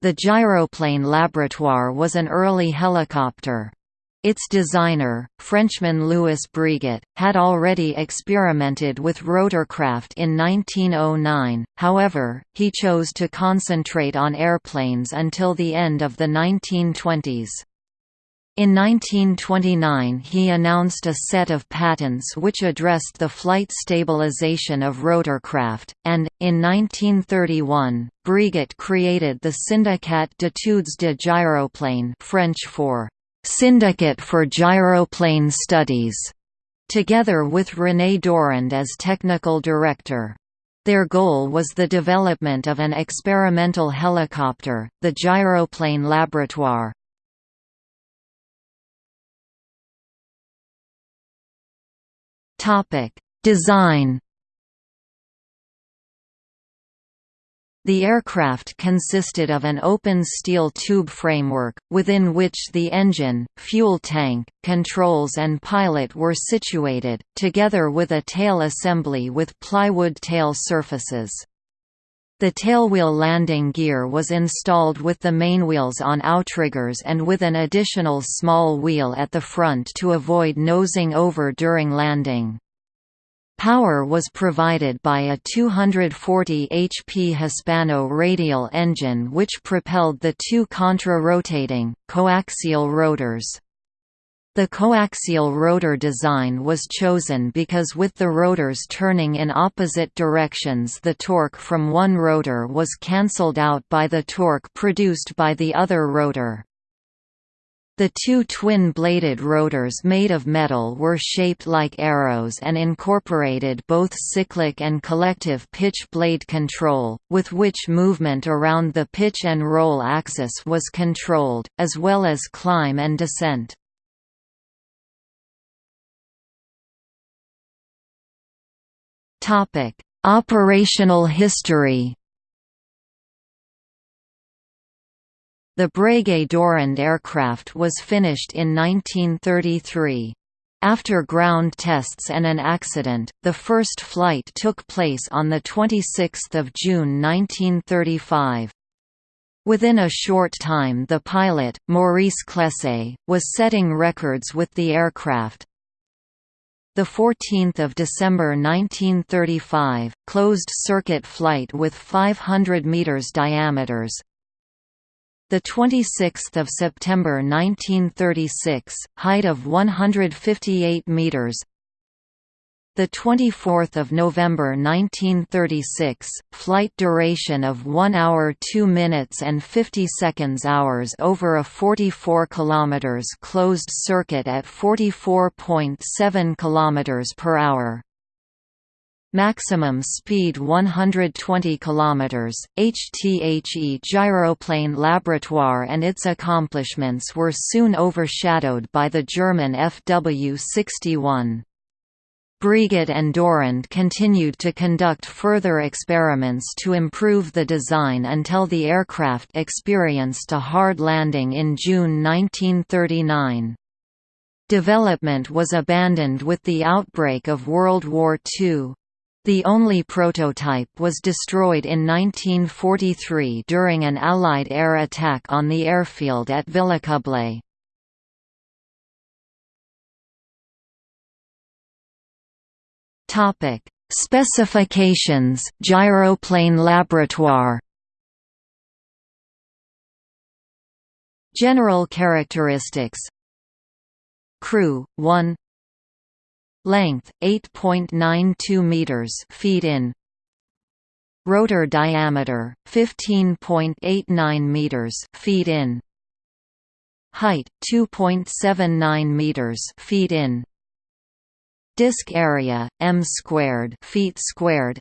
The Gyroplane Laboratoire was an early helicopter. Its designer, Frenchman Louis Breguet, had already experimented with rotorcraft in 1909, however, he chose to concentrate on airplanes until the end of the 1920s. In 1929 he announced a set of patents which addressed the flight stabilization of rotorcraft, and, in 1931, Breguet created the Syndicat d'études de gyroplane French for Syndicate for Gyroplane Studies, together with René Dorand as technical director. Their goal was the development of an experimental helicopter, the Gyroplane Laboratoire. Design The aircraft consisted of an open steel tube framework, within which the engine, fuel tank, controls and pilot were situated, together with a tail assembly with plywood tail surfaces. The tailwheel landing gear was installed with the mainwheels on outriggers and with an additional small wheel at the front to avoid nosing over during landing. Power was provided by a 240 HP Hispano radial engine which propelled the two contra-rotating, coaxial rotors. The coaxial rotor design was chosen because with the rotors turning in opposite directions the torque from one rotor was cancelled out by the torque produced by the other rotor. The two twin-bladed rotors made of metal were shaped like arrows and incorporated both cyclic and collective pitch blade control, with which movement around the pitch and roll axis was controlled, as well as climb and descent. Operational history The Breguet Dorand aircraft was finished in 1933. After ground tests and an accident, the first flight took place on 26 June 1935. Within a short time the pilot, Maurice Claisse, was setting records with the aircraft. 14 December 1935, closed-circuit flight with 500 meters diameters, the 26th of September 1936, height of 158 meters. The 24th of November 1936, flight duration of 1 hour 2 minutes and 50 seconds hours over a 44 km closed circuit at 44.7 km per hour. Maximum speed 120 km. HTHE Gyroplane Laboratoire and its accomplishments were soon overshadowed by the German FW-61. Breguet and Dorand continued to conduct further experiments to improve the design until the aircraft experienced a hard landing in June 1939. Development was abandoned with the outbreak of World War II. The only prototype was destroyed in 1943 during an Allied air attack on the airfield at Villacoublay. Topic: Specifications, Gyroplane Laboratoire. General characteristics Crew 1 Length 8.92 meters feet in. Rotor diameter 15.89 meters feet in. Height 2.79 meters feet in. Disk area m squared feet squared.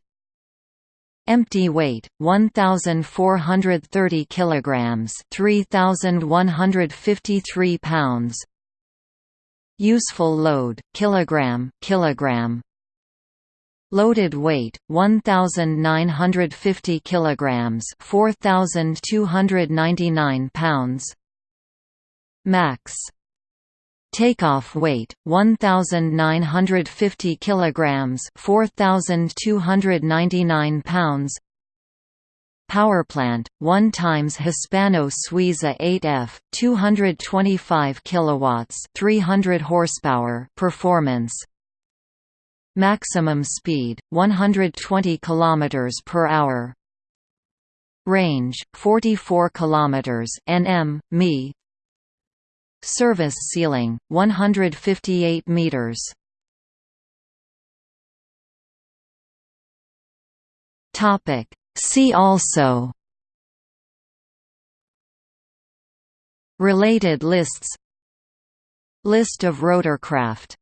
Empty weight 1430 kilograms, 3153 pounds. Useful load, kilogram, kilogram. Loaded weight 1950 kilograms, 4299 pounds. Max Takeoff weight 1950 kilograms, 4299 pounds. Powerplant 1 times Hispano Suiza 8F 225 kilowatts 300 horsepower performance. Maximum speed 120 kilometers per hour. Range 44 kilometers nm mi Service ceiling 158 meters. Topic. See also. Related lists. List of rotorcraft